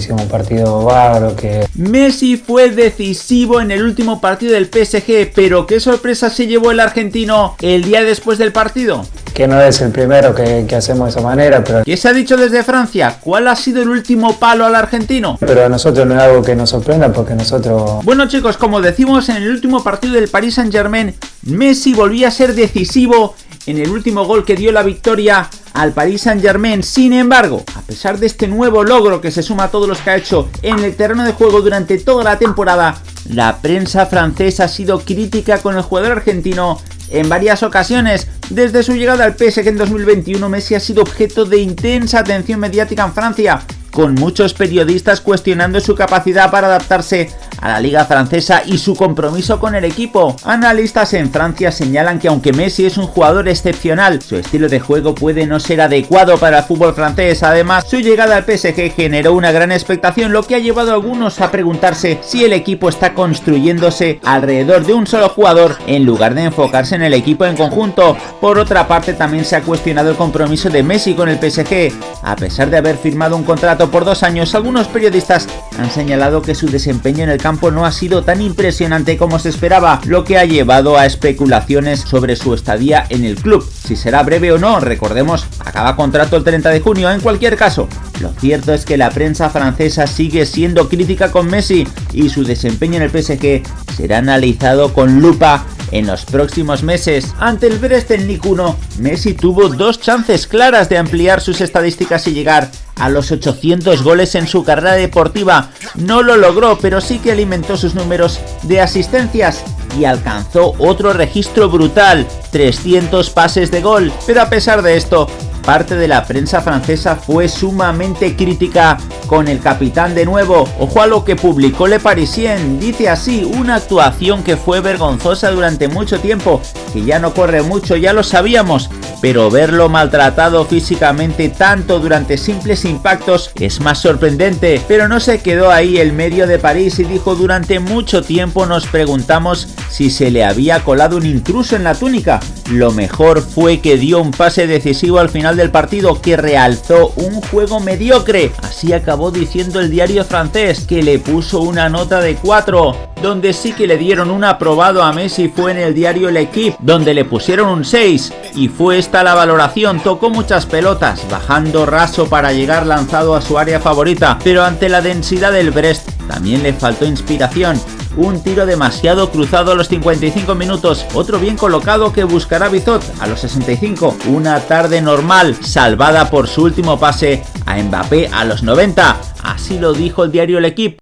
hicimos un partido bárbaro, que... Messi fue decisivo en el último partido del PSG, pero ¿qué sorpresa se llevó el argentino el día después del partido? que no es el primero que, hacemos de esa manera, pero... ¿Qué se ha dicho desde Francia? ¿Cuál ha sido el último palo al argentino? Pero a nosotros no es algo que nos sorprenda porque nosotros... Bueno chicos, como decimos en el último partido del Paris Saint Germain, Messi volvía a ser decisivo en el último gol que dio la victoria al Paris Saint Germain. Sin embargo, a pesar de este nuevo logro que se suma a todos los que ha hecho en el terreno de juego durante toda la temporada, la prensa francesa ha sido crítica con el jugador argentino en varias ocasiones. Desde su llegada al PSG en 2021, Messi ha sido objeto de intensa atención mediática en Francia, con muchos periodistas cuestionando su capacidad para adaptarse a la liga francesa y su compromiso con el equipo. Analistas en Francia señalan que aunque Messi es un jugador excepcional, su estilo de juego puede no ser adecuado para el fútbol francés. Además, su llegada al PSG generó una gran expectación, lo que ha llevado a algunos a preguntarse si el equipo está construyéndose alrededor de un solo jugador en lugar de enfocarse en el equipo en conjunto. Por otra parte, también se ha cuestionado el compromiso de Messi con el PSG. A pesar de haber firmado un contrato por dos años, algunos periodistas han señalado que su desempeño en el campo no ha sido tan impresionante como se esperaba, lo que ha llevado a especulaciones sobre su estadía en el club. Si será breve o no, recordemos, acaba contrato el 30 de junio en cualquier caso. Lo cierto es que la prensa francesa sigue siendo crítica con Messi y su desempeño en el PSG será analizado con lupa en los próximos meses. Ante el Brest en Ligue 1, Messi tuvo dos chances claras de ampliar sus estadísticas y llegar a los 800 goles en su carrera deportiva. No lo logró, pero sí que alimentó sus números de asistencias y alcanzó otro registro brutal, 300 pases de gol. Pero a pesar de esto, parte de la prensa francesa fue sumamente crítica con el capitán de nuevo. Ojo a lo que publicó Le Parisien, dice así, una actuación que fue vergonzosa durante mucho tiempo, que ya no corre mucho, ya lo sabíamos, pero verlo maltratado físicamente tanto durante simples impactos es más sorprendente. Pero no se quedó ahí el medio de París y dijo durante mucho tiempo nos preguntamos si se le había colado un intruso en la túnica. Lo mejor fue que dio un pase decisivo al final del partido que realzó un juego mediocre. Así acabó diciendo el diario francés que le puso una nota de 4. Donde sí que le dieron un aprobado a Messi fue en el diario L'Equipe, donde le pusieron un 6 y fue esta la valoración, tocó muchas pelotas, bajando raso para llegar lanzado a su área favorita, pero ante la densidad del Brest también le faltó inspiración, un tiro demasiado cruzado a los 55 minutos, otro bien colocado que buscará Bizot a los 65, una tarde normal salvada por su último pase a Mbappé a los 90, así lo dijo el diario El Equipo.